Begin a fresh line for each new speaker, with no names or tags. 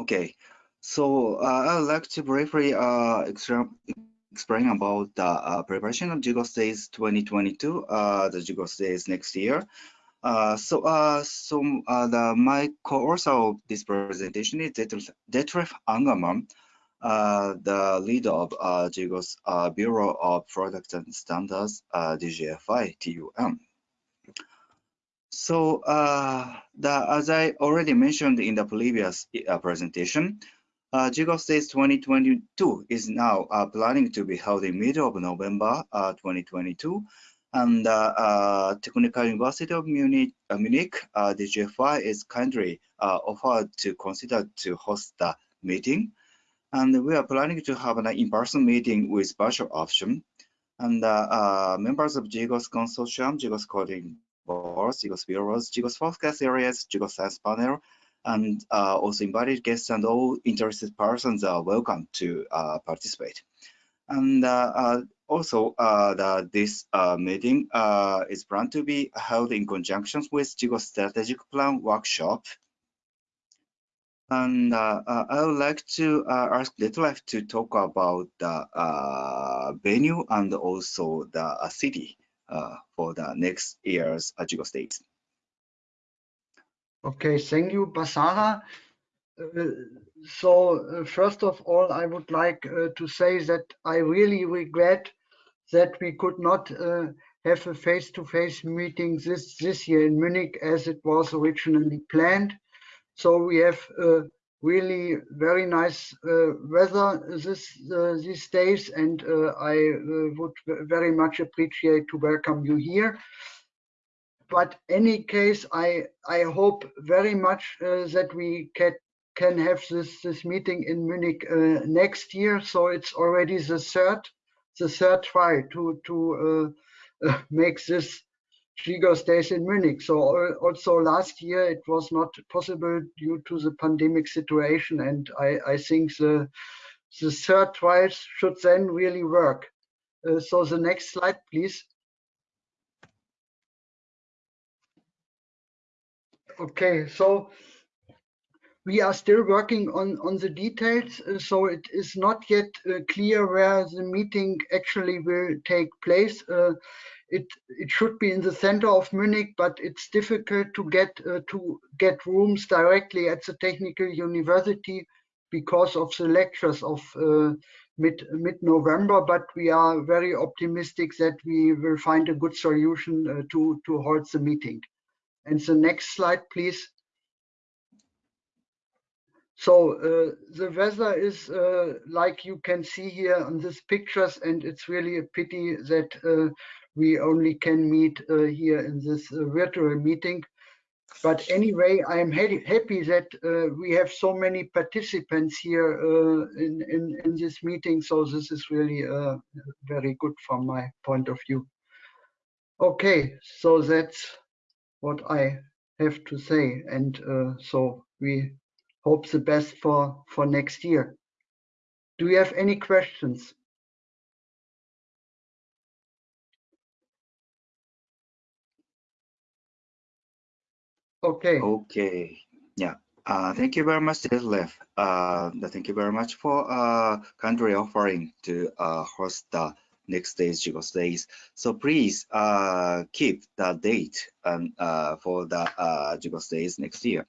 Okay, so uh, I'd like to briefly uh, explain about the uh, preparation of GGOS Days 2022, uh, the GGOS Days next year. Uh, so, uh, so the my co-author of this presentation is Detlef Angermann, uh, the leader of uh, GGOS Bureau of Products and Standards, DGFI TUM. So, uh, the, as I already mentioned in the previous uh, presentation, uh, GGOS Days 2022 is now uh, planning to be held in middle of November uh, 2022. And uh, uh, Technical University of Munich, Munich DGFI is kindly offered to consider to host the meeting. And we are planning to have an in-person meeting with virtual option. And members of GGOS Consortium, GGOS Coding Boards, GGOS Bureaus, GGOS Focus Areas, GGOS Science Panel, and uh, also invited guests and all interested persons are welcome to uh, participate. And uh, uh also, uh, the, this meeting is planned to be held in conjunction with GGOS Strategic Plan Workshop. And I would like to ask Detlef to talk about the venue and also the city for the next year's GGOS Days.
Okay, thank you, Basara. Uh, so uh, first of all, I would like uh, to say that I really regret that we could not uh, have a face-to-face -face meeting this, this year in Munich as it was originally planned. So we have uh, really very nice uh, weather this, these days and I would very much appreciate to welcome you here but any case, I I hope very much uh, that we can can have this this meeting in Munich uh, next year. So it's already the third the third try to to uh, uh make this GGOS Days in Munich. So also last year it was not possible due to the pandemic situation, and I I think the the third trials should then really work. Uh, so the next slide, please. Okay, so we are still working on, on the details, uh, so it is not yet uh, clear where the meeting actually will take place. It it should be in the center of Munich, but it's difficult to get uh, to get rooms directly at the technical university because of the lectures of uh, mid mid November. But we are very optimistic that we will find a good solution uh, to to hold the meeting. And the next slide, please. So uh, the weather is uh, like you can see here on these pictures, and it's really a pity that uh, we only can meet uh, here in this uh, virtual meeting. But anyway, I'm ha happy that uh, we have so many participants here in, in, in, this meeting. So this is really very good from my point of view. Okay, so that's what I have to say. And uh, so we hope the best for, for next year. Do you have any questions? Okay.
Okay. Yeah. Uh, thank you very much, Detlef. Uh, thank you very much for uh, country offering to uh, host the next day's GGOS days. So please uh, keep the date and uh, for the uh, GGOS days next year.